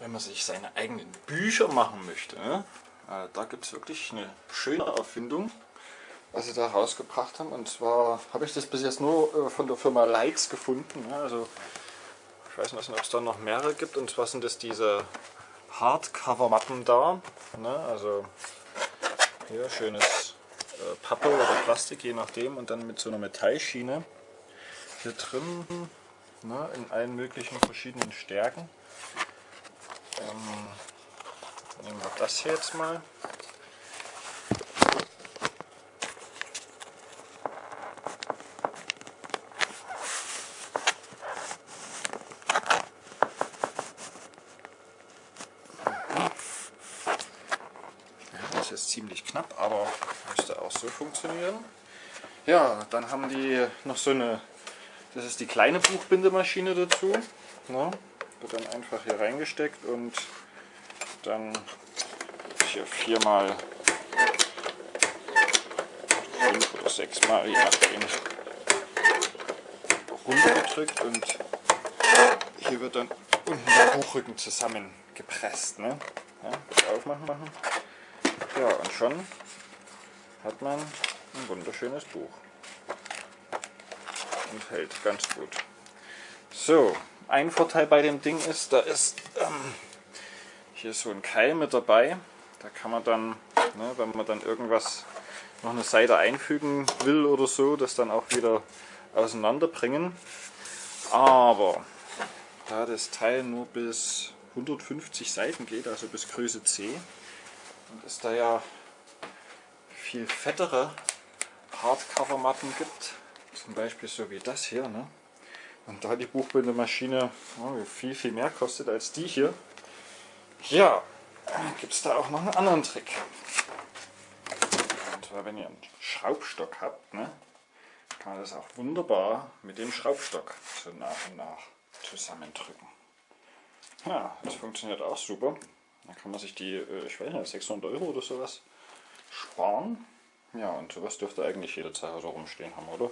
wenn man sich seine eigenen Bücher machen möchte, ne? äh, da gibt es wirklich eine schöne Erfindung, was sie da rausgebracht haben. Und zwar habe ich das bis jetzt nur äh, von der Firma Likes gefunden. Ne? Also ich weiß nicht, ob es da noch mehrere gibt. Und zwar sind das diese Hardcover-Matten da. Ne? Also hier schönes äh, Pappe oder Plastik, je nachdem. Und dann mit so einer Metallschiene hier drin ne? in allen möglichen verschiedenen Stärken. Ähm, nehmen wir das hier jetzt mal. Das ist ziemlich knapp, aber müsste auch so funktionieren. Ja, dann haben die noch so eine, das ist die kleine Buchbindemaschine dazu. Ne? Wird dann einfach hier reingesteckt und dann hier viermal, fünf oder sechsmal, je nachdem, runtergedrückt und hier wird dann unten der Buchrücken zusammengepresst. Ne? Ja, aufmachen machen. Ja, und schon hat man ein wunderschönes Buch. Und hält ganz gut. So, ein Vorteil bei dem Ding ist, da ist ähm, hier so ein Keil mit dabei. Da kann man dann, ne, wenn man dann irgendwas noch eine Seite einfügen will oder so, das dann auch wieder auseinanderbringen. Aber da das Teil nur bis 150 Seiten geht, also bis Größe C, und es da ja viel fettere Hardcover-Matten gibt, zum Beispiel so wie das hier, ne? Und da die Buchbindemaschine oh, viel, viel mehr kostet als die hier, ja, gibt es da auch noch einen anderen Trick. Und zwar, wenn ihr einen Schraubstock habt, ne, kann man das auch wunderbar mit dem Schraubstock so nach und nach zusammendrücken. Ja, das funktioniert auch super. Dann kann man sich die, äh, ich weiß nicht, 600 Euro oder sowas sparen. Ja, und sowas dürfte eigentlich jeder Hause rumstehen haben, oder?